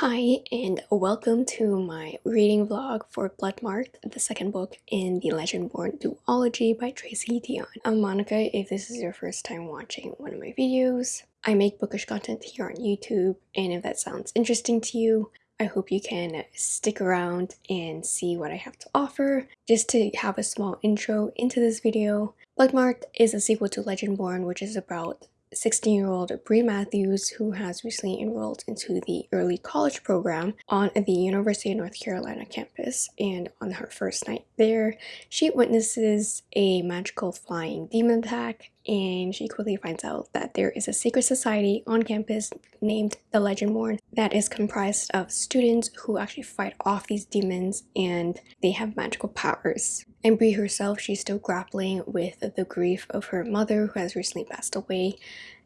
Hi, and welcome to my reading vlog for Bloodmarked, the second book in the Legendborn duology by Tracy Deonn. I'm um, Monica if this is your first time watching one of my videos. I make bookish content here on YouTube, and if that sounds interesting to you, I hope you can stick around and see what I have to offer. Just to have a small intro into this video, Bloodmarked is a sequel to Legendborn, which is about 16-year-old Bree Matthews who has recently enrolled into the early college program on the University of North Carolina campus and on her first night there she witnesses a magical flying demon attack and she quickly finds out that there is a secret society on campus named the Legendborn that is comprised of students who actually fight off these demons and they have magical powers. And Bree herself, she's still grappling with the grief of her mother who has recently passed away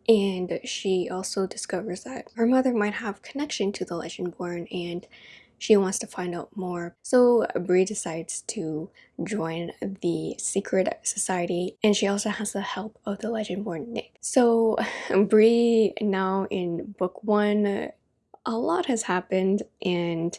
and she also discovers that her mother might have connection to the Legendborn and she wants to find out more. So Bree decides to join the secret society and she also has the help of the Legendborn Nick. So Bree now in book one, a lot has happened and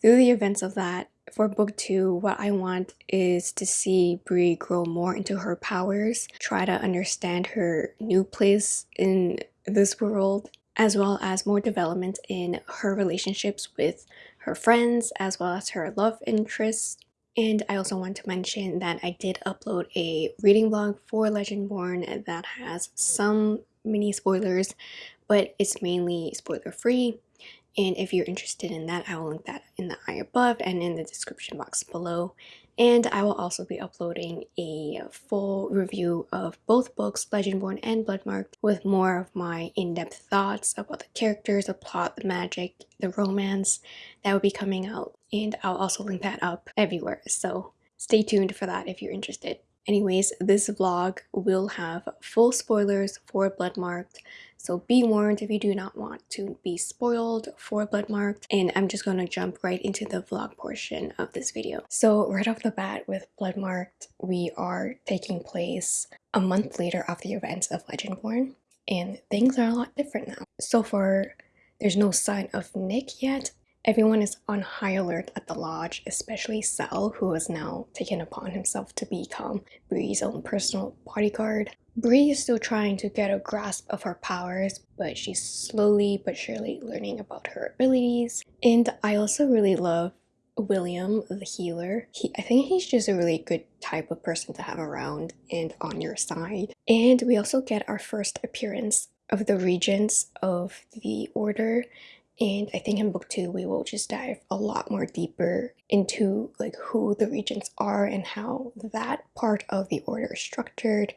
through the events of that, for book two, what I want is to see Bree grow more into her powers, try to understand her new place in this world, as well as more development in her relationships with her friends as well as her love interests. And I also want to mention that I did upload a reading vlog for Legendborn that has some mini spoilers, but it's mainly spoiler free. And if you're interested in that, I will link that in the eye above and in the description box below. And I will also be uploading a full review of both books, Legendborn and Bloodmarked, with more of my in-depth thoughts about the characters, the plot, the magic, the romance that will be coming out. And I'll also link that up everywhere, so stay tuned for that if you're interested. Anyways, this vlog will have full spoilers for Bloodmarked, so be warned if you do not want to be spoiled for Bloodmarked. And I'm just going to jump right into the vlog portion of this video. So right off the bat with Bloodmarked, we are taking place a month later of the events of Legendborn. And things are a lot different now. So far, there's no sign of Nick yet, Everyone is on high alert at the lodge, especially Sel, who has now taken upon himself to become Bree's own personal bodyguard. Bree is still trying to get a grasp of her powers, but she's slowly but surely learning about her abilities. And I also really love William, the healer. He, I think he's just a really good type of person to have around and on your side. And we also get our first appearance of the regents of the order and I think in book two, we will just dive a lot more deeper into like who the regents are and how that part of the order is structured.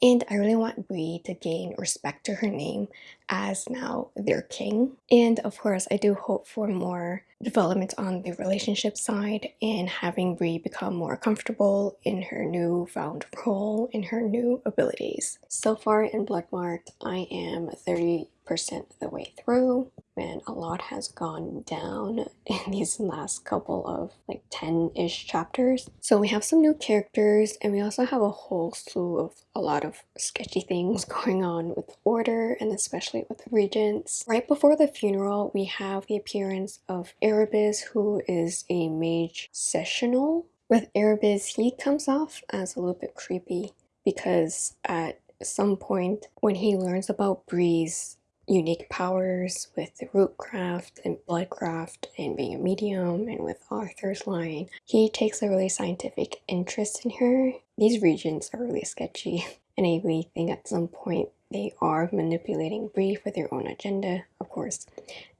And I really want Bree to gain respect to her name as now their king. And of course, I do hope for more development on the relationship side and having Bree become more comfortable in her new found role in her new abilities. So far in Bloodmarked, I am 30 percent of the way through and a lot has gone down in these last couple of like 10-ish chapters. So we have some new characters and we also have a whole slew of a lot of sketchy things going on with Order and especially with Regents. Right before the funeral we have the appearance of Erebus who is a Mage Seneschal. With Erebus he comes off as a little bit creepy because at some point when he learns about Bree's unique powers with the rootcraft and bloodcraft and being a medium and with Arthur's line. He takes a really scientific interest in her. These regents are really sketchy and I really think at some point they are manipulating Bree for their own agenda, of course,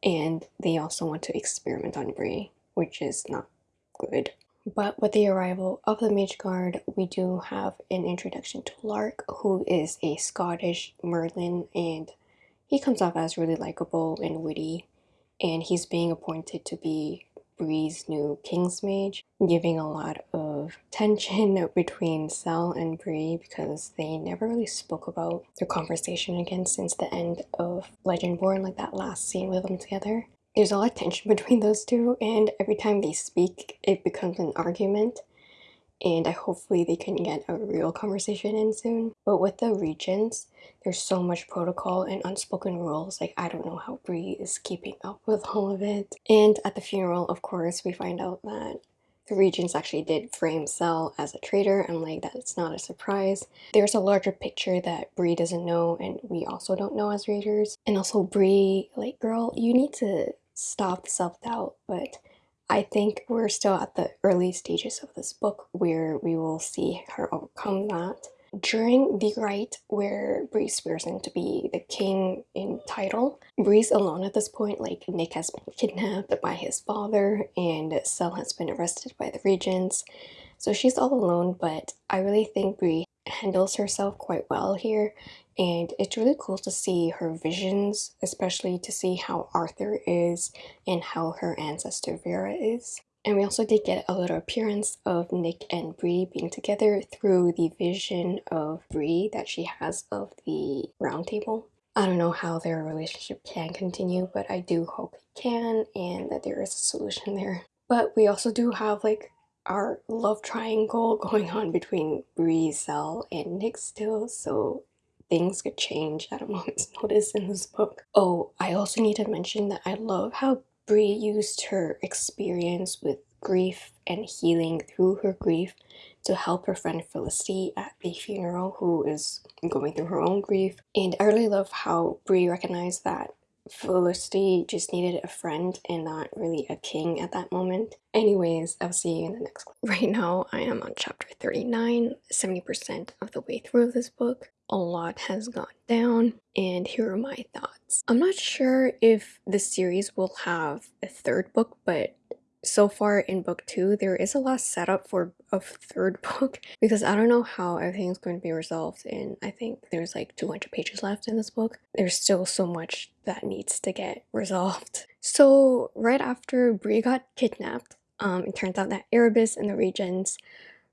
and they also want to experiment on Bree, which is not good. But with the arrival of the Mage Guard, we do have an introduction to Lark, who is a Scottish Merlin and he comes off as really likable and witty, and he's being appointed to be Bree's new King's Mage, giving a lot of tension between Sel and Bree because they never really spoke about their conversation again since the end of Legendborn, like that last scene with them together. There's a lot of tension between those two, and every time they speak, it becomes an argument. And I hopefully they can get a real conversation in soon. But with the regents, there's so much protocol and unspoken rules. Like I don't know how Bree is keeping up with all of it. And at the funeral, of course, we find out that the regents actually did frame Sel as a traitor and like that's not a surprise. There's a larger picture that Bree doesn't know and we also don't know as readers. And also Bree, like girl, you need to stop the self-doubt but I think we're still at the early stages of this book where we will see her overcome that. During the rite where Bree swears in to be the king in title, Bree's alone at this point, like Nick has been kidnapped by his father and Sel has been arrested by the regents. So she's all alone, but I really think Bree handles herself quite well here and it's really cool to see her visions, especially to see how Arthur is and how her ancestor Vera is. And we also did get a little appearance of Nick and Bree being together through the vision of Bree that she has of the round table. I don't know how their relationship can continue, but I do hope it can and that there is a solution there. But we also do have like our love triangle going on between Bree, Sel, and Nick still, so things could change at a moment's notice in this book. Oh, I also need to mention that I love how Bree used her experience with grief and healing through her grief to help her friend Felicity at the funeral who is going through her own grief. And I really love how Bree recognized that Felicity just needed a friend and not really a king at that moment. Anyways, I'll see you in the next clip. Right now, I am on chapter 39, 70% of the way through this book a lot has gone down and here are my thoughts. I'm not sure if the series will have a third book but so far in book two there is a lot set up for a third book because I don't know how everything's going to be resolved and I think there's like 200 pages left in this book. There's still so much that needs to get resolved. So right after Bree got kidnapped, um, it turns out that Erebus and the Regents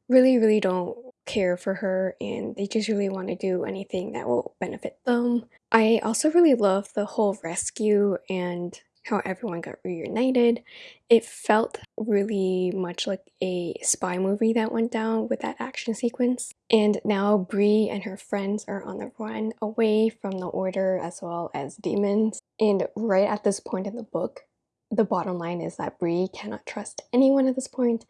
really really don't care for her and they just really want to do anything that will benefit them. I also really love the whole rescue and how everyone got reunited. It felt really much like a spy movie that went down with that action sequence. And now Bree and her friends are on the run away from the Order as well as demons. And right at this point in the book, the bottom line is that Bree cannot trust anyone at this point,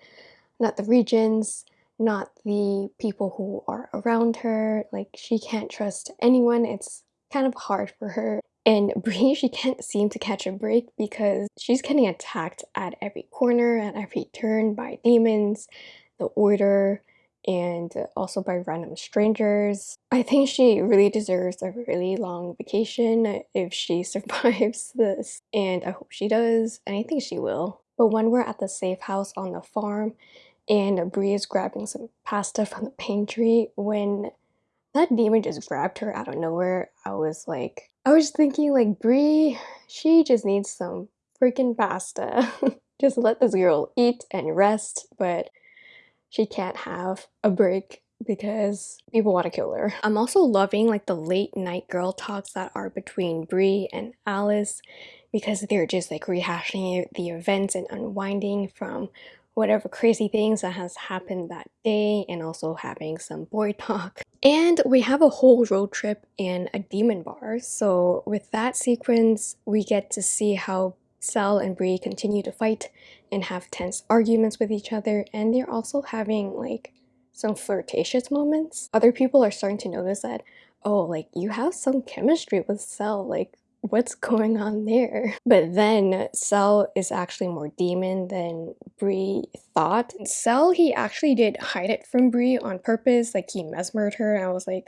not the Regents, not the people who are around her. Like she can't trust anyone. It's kind of hard for her. And Bree, she can't seem to catch a break because she's getting attacked at every corner, at every turn by demons, the Order, and also by random strangers. I think she really deserves a really long vacation if she survives this, and I hope she does, and I think she will. But when we're at the safe house on the farm, and Bree is grabbing some pasta from the pantry when that demon just grabbed her out of nowhere. I was like, I was thinking like Bree, she just needs some freaking pasta. just let this girl eat and rest, but she can't have a break because people want to kill her. I'm also loving like the late night girl talks that are between Bree and Alice because they're just like rehashing the events and unwinding from whatever crazy things that has happened that day and also having some boy talk. And we have a whole road trip in a demon bar. So with that sequence, we get to see how Sel and Bree continue to fight and have tense arguments with each other. And they're also having like some flirtatious moments. Other people are starting to notice that, oh, like you have some chemistry with Sel. Like what's going on there? But then Sel is actually more demon than Bree thought. And Sel, he actually did hide it from Bree on purpose, like he mesmered her and I was like,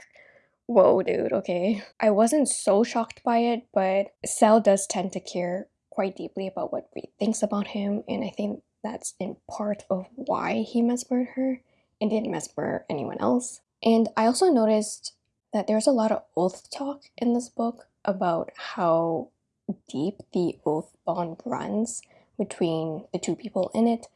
whoa dude, okay. I wasn't so shocked by it, but Sel does tend to care quite deeply about what Bree thinks about him and I think that's in part of why he mesmered her and didn't mesmer anyone else. And I also noticed that there's a lot of oath talk in this book about how deep the oath bond runs between the two people in it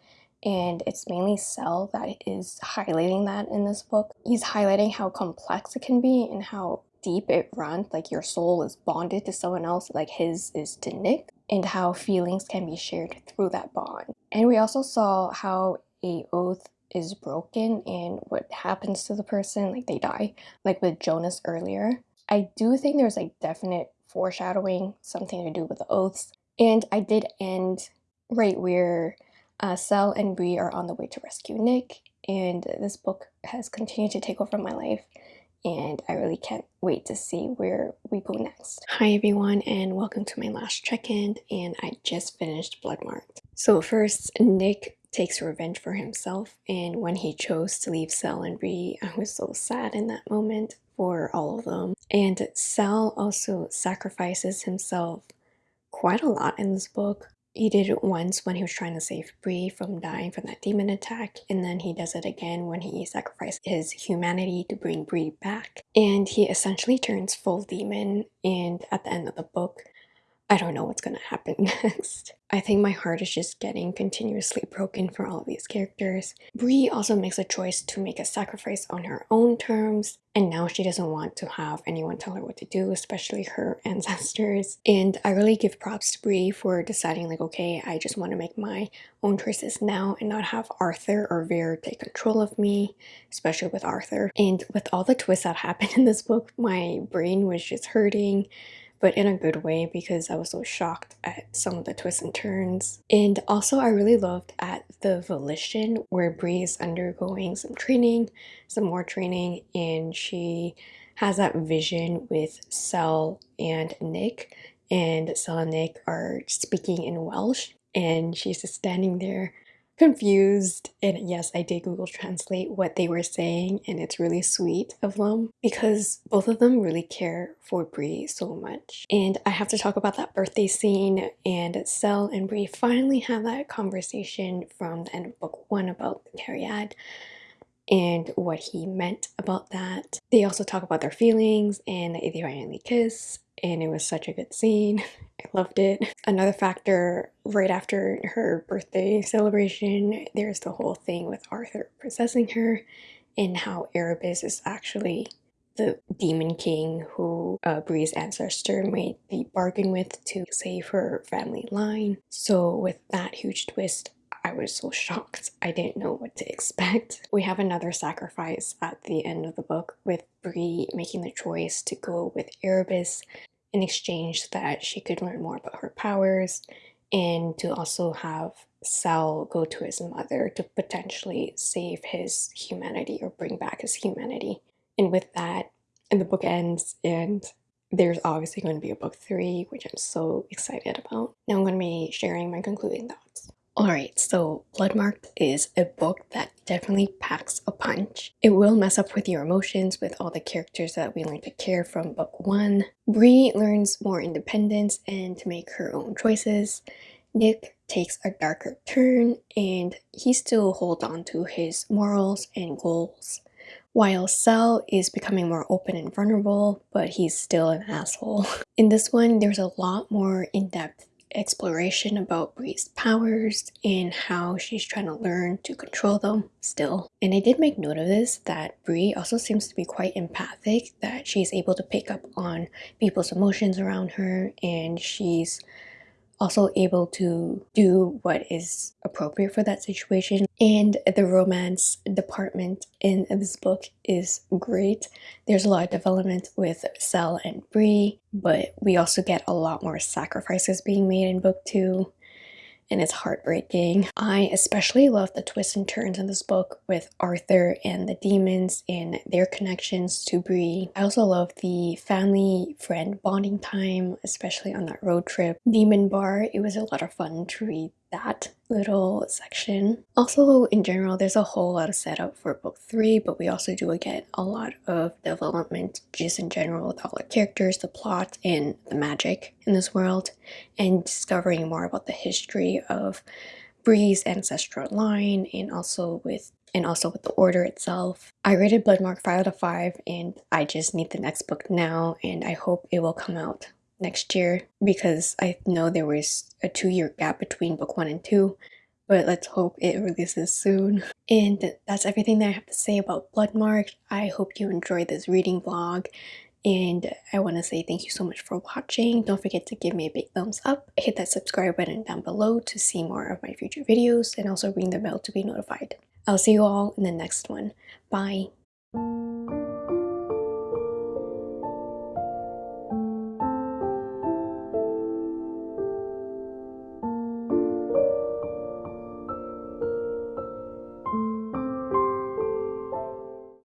and it's mainly Sel that is highlighting that in this book. He's highlighting how complex it can be and how deep it runs, like your soul is bonded to someone else, like his is to Nick, and how feelings can be shared through that bond. And we also saw how a oath is broken and what happens to the person, like they die, like with Jonas earlier. I do think there's like definite foreshadowing, something to do with the oaths. And I did end right where uh, Sel and Bree are on the way to rescue Nick, and this book has continued to take over my life and I really can't wait to see where we go next. Hi everyone and welcome to my last check-in and I just finished Bloodmarked. So first, Nick takes revenge for himself and when he chose to leave Sel and Bree, I was so sad in that moment for all of them. And Sel also sacrifices himself quite a lot in this book. He did it once when he was trying to save Bree from dying from that demon attack, and then he does it again when he sacrificed his humanity to bring Bree back. And he essentially turns full demon, and at the end of the book, I don't know what's gonna happen next. I think my heart is just getting continuously broken for all these characters. Bree also makes a choice to make a sacrifice on her own terms, and now she doesn't want to have anyone tell her what to do, especially her ancestors. And I really give props to Bree for deciding like, okay, I just want to make my own choices now and not have Arthur or Vir take control of me, especially with Arthur. And with all the twists that happened in this book, my brain was just hurting but in a good way because I was so shocked at some of the twists and turns. And also I really loved at the Volition where Bree is undergoing some training, some more training, and she has that vision with Sel and Nick and Sel and Nick are speaking in Welsh and she's just standing there confused and yes I did Google translate what they were saying and it's really sweet of them because both of them really care for Bree so much and I have to talk about that birthday scene and Sel and Bree finally have that conversation from the end of book one about the Cariad and what he meant about that. They also talk about their feelings and they finally kiss and it was such a good scene. I loved it. Another factor, right after her birthday celebration, there's the whole thing with Arthur possessing her and how Erebus is actually the demon king who uh, Bree's ancestor made the bargain with to save her family line. So with that huge twist, I was so shocked. I didn't know what to expect. We have another sacrifice at the end of the book with Bree making the choice to go with Erebus in exchange that she could learn more about her powers and to also have Sel go to his mother to potentially save his humanity or bring back his humanity. And with that, and the book ends and there's obviously going to be a book three, which I'm so excited about. Now I'm going to be sharing my concluding thoughts. Alright, so Bloodmarked is a book that definitely packs a punch. It will mess up with your emotions with all the characters that we learn to care from book one. Bree learns more independence and to make her own choices. Nick takes a darker turn and he still holds on to his morals and goals. While Sel is becoming more open and vulnerable, but he's still an asshole. In this one, there's a lot more in-depth exploration about Bree's powers and how she's trying to learn to control them still. And I did make note of this that Bree also seems to be quite empathic, that she's able to pick up on people's emotions around her and she's also able to do what is appropriate for that situation. And the romance department in this book is great. There's a lot of development with Sel and Bree, but we also get a lot more sacrifices being made in book two and it's heartbreaking. I especially love the twists and turns in this book with Arthur and the demons and their connections to Bree. I also love the family friend bonding time, especially on that road trip. Demon Bar, it was a lot of fun to read that little section. Also, in general, there's a whole lot of setup for book three, but we also do get a lot of development just in general with all the characters, the plot, and the magic in this world, and discovering more about the history of Bree's ancestral line and also with and also with the order itself. I rated Bloodmark 5 out of 5 and I just need the next book now and I hope it will come out next year because I know there was a two-year gap between book one and two but let's hope it releases soon. And that's everything that I have to say about Bloodmark. I hope you enjoyed this reading vlog and I want to say thank you so much for watching. Don't forget to give me a big thumbs up, hit that subscribe button down below to see more of my future videos, and also ring the bell to be notified. I'll see you all in the next one. Bye!